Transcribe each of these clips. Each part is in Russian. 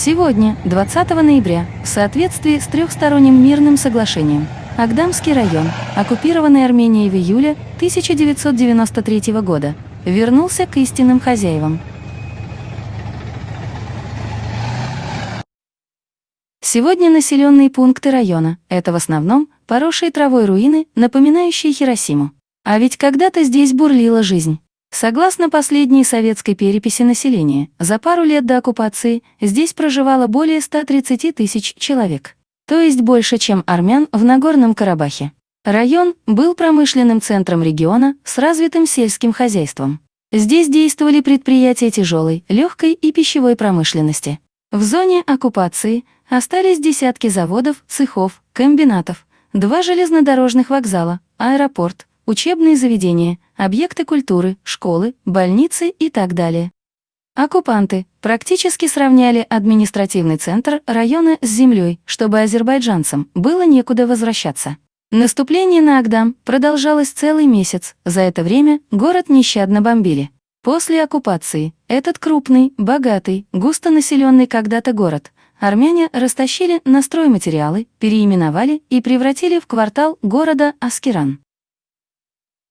Сегодня, 20 ноября, в соответствии с трехсторонним мирным соглашением, Агдамский район, оккупированный Арменией в июле 1993 года, вернулся к истинным хозяевам. Сегодня населенные пункты района – это в основном поросшие травой руины, напоминающие Хиросиму. А ведь когда-то здесь бурлила жизнь. Согласно последней советской переписи населения, за пару лет до оккупации здесь проживало более 130 тысяч человек, то есть больше, чем армян в Нагорном Карабахе. Район был промышленным центром региона с развитым сельским хозяйством. Здесь действовали предприятия тяжелой, легкой и пищевой промышленности. В зоне оккупации остались десятки заводов, цехов, комбинатов, два железнодорожных вокзала, аэропорт, учебные заведения, объекты культуры, школы, больницы и так далее. Оккупанты практически сравняли административный центр района с землей, чтобы азербайджанцам было некуда возвращаться. Наступление на Агдам продолжалось целый месяц, за это время город нещадно бомбили. После оккупации этот крупный, богатый, густонаселенный когда-то город армяне растащили на стройматериалы, переименовали и превратили в квартал города Аскеран.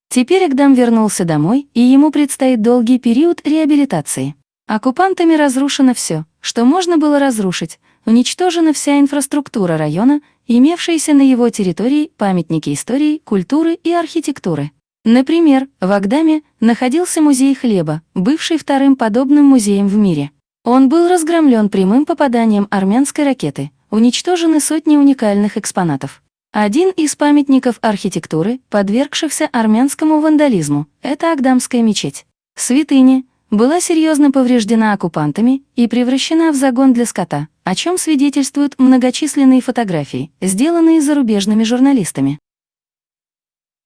Теперь Агдам вернулся домой, и ему предстоит долгий период реабилитации. Оккупантами разрушено все, что можно было разрушить, уничтожена вся инфраструктура района, имевшиеся на его территории памятники истории, культуры и архитектуры. Например, в Агдаме находился музей хлеба, бывший вторым подобным музеем в мире. Он был разгромлен прямым попаданием армянской ракеты, уничтожены сотни уникальных экспонатов. Один из памятников архитектуры, подвергшихся армянскому вандализму, это Агдамская мечеть. Святыня была серьезно повреждена оккупантами и превращена в загон для скота, о чем свидетельствуют многочисленные фотографии, сделанные зарубежными журналистами.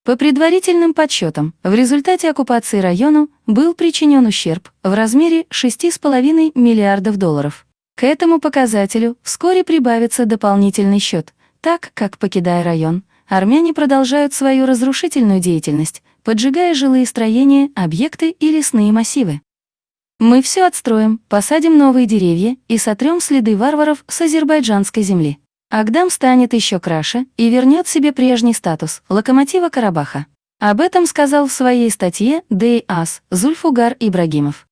По предварительным подсчетам, в результате оккупации району был причинен ущерб в размере 6,5 миллиардов долларов. К этому показателю вскоре прибавится дополнительный счет – так как, покидая район, армяне продолжают свою разрушительную деятельность, поджигая жилые строения, объекты и лесные массивы. Мы все отстроим, посадим новые деревья и сотрем следы варваров с азербайджанской земли. Агдам станет еще краше и вернет себе прежний статус локомотива Карабаха. Об этом сказал в своей статье Дэй Ас Зульфугар Ибрагимов.